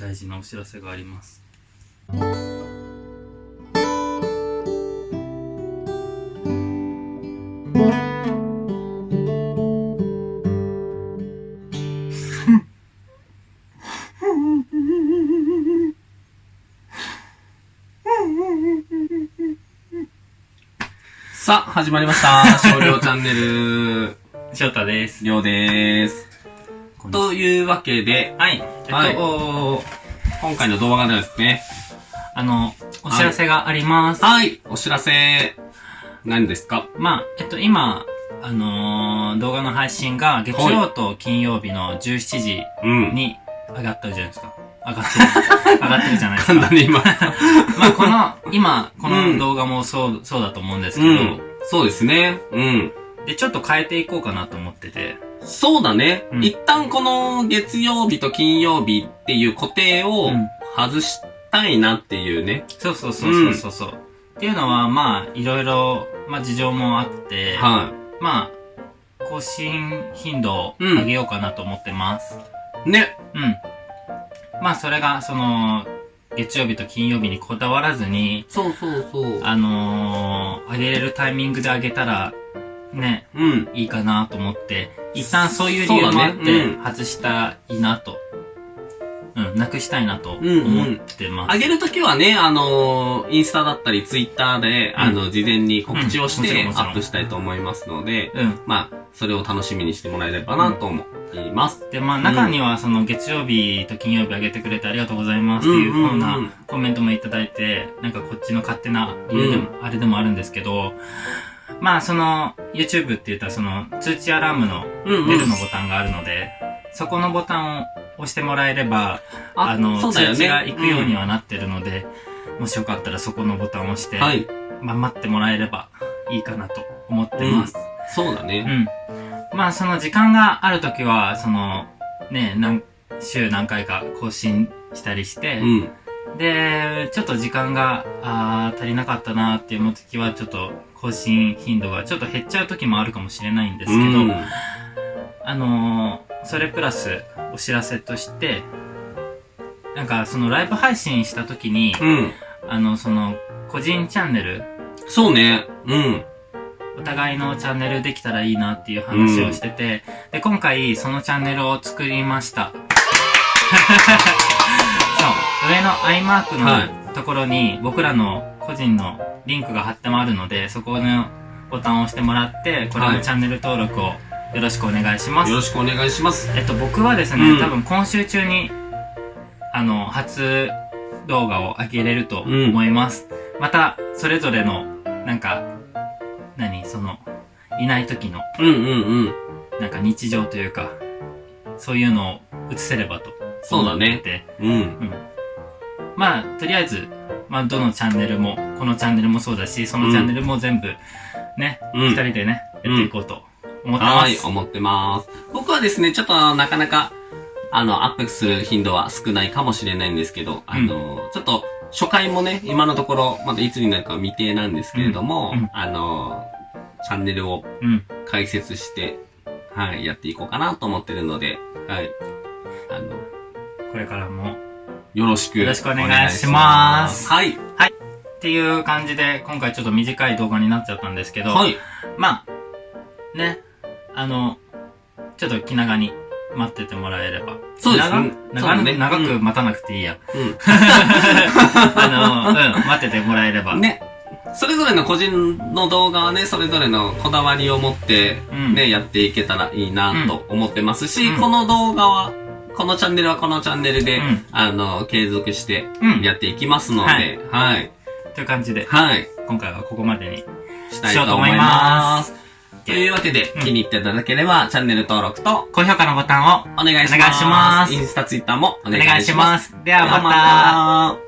大事なお知らせがあります。さあ、始まりました。少量チャンネル、翔太です。りょうでーす。というわけで、はい。えっと、はいお今回の動画ではですね、あの、お知らせがあります。はい、お知らせ、何ですか？まあ、えっと、今、あのー動画の配信が月曜と金曜日の17時うん。に上がったじゃないですか。上がってる。上がってるじゃないですか。簡単に今。まあ、この、今、こうんの動画もそう、そうだと思うんですけど、うん。そうですね。うん。で、ちょっと変えていこうかなと思ってて、そうだね。うん一旦この月曜日と金曜日っていう固定をうん外したいなっていうね。そうそうそうそうそうそう。っていうのは、まあ、いろいろ、まあ、事情もあって、はまあ、更新頻度を上げようかなと思ってます。い。ね。うん。まあ、それが、その、月曜日と金曜日にこだわらずに、そうそうそう。あのー、上げれるタイミングで上げたら、ね、うん。いいかなと思って、一旦そういう理由もあってう、ん外したらいいなと。うん、なくしたいなとうんうん思ってます。上げるときはね、あのーインスタだったりツイッターで、うんあの、事前に告知をしてアップしたいと思いますので、うん。まあ、それを楽しみにしてもらえればなと思います。で、まあ中にはその月曜日と金曜日上げてくれてありがとうございますっていううんうんうんふうなコメントもいただいて、なんかこっちの勝手な理由でも、あれでもあるんですけど、まあその YouTube って言ったらその通知アラームのうんベルのボタンがあるので、そこのボタンを押してもらえれば、あの。通知が行くようにはなってるので、もしよかったらそこのボタンを押して、うんはい。まあ待ってもらえればいいかなと思ってます。うそうだね。ん。まあ、その時間があるときは、その、ね、何、週何回か更新したりして、うん。で、ちょっと時間が、あー足りなかったなって思うときは、ちょっと更新頻度がちょっと減っちゃうときもあるかもしれないんですけど、うんあのーそれプラスお知らせとして、なんかそのライブ配信したときに、うん。あの、その、個人チャンネル、そうね。うん。お互いのチャンネルできたらいいなっていう話をしてて、で、今回そのチャンネルを作りました。上の i マークはいのところに僕らの個人のリンクが貼ってもあるので、そこのボタンを押してもらって、これはいのチャンネル登録をよろしくお願いします。よろしくお願いします。えっと、僕はですね、うん多分今週中に、あの、初動画を上げれると思います。また、それぞれの、なんか、何その、いない時の、うんうんうん。なんか日常というか、そういうのを映せればとそうだね。うん。うん。まあ、とりあえず、まあ、どのチャンネルも、このチャンネルもそうだし、そのチャンネルも全部、ね、うん二人でね、やっていこうと思ってます。はい、思ってます。僕はですね、ちょっとなかなか、あの、アップする頻度は少ないかもしれないんですけど、あの、ちょっと、初回もね、今のところ、まだいつになるかは未定なんですけれども、うんうんあの、チャンネルをうん。開設して、はい、やっていこうかなと思ってるので、はい。あの、これからも、よろしく。よろしくお願いしますはい。っていう感じで、今回ちょっと短い動画になっちゃったんですけど、はい。まあ、ね、あの、ちょっと気長に待っててもらえれば。そうです長ね長ね長うんく待たなくていいや。う あの、うん、待っててもらえれば。ん。ね。それぞれの個人の動画はね、それぞれのこだわりを持って、うん。ね、やっていけたらいいなと思ってますし、うんこの動画は、このチャンネルはこのチャンネルで、うんあの、継続してうん。やっていきますので、はい。という感じで、はい。今回はここまでに。したいと思います。というわけで、うん気に入っていただければ、チャンネル登録と、高評価のボタンをお願いします。お願いしますインスタ、ツイッターもおお願いします。願いします。では。また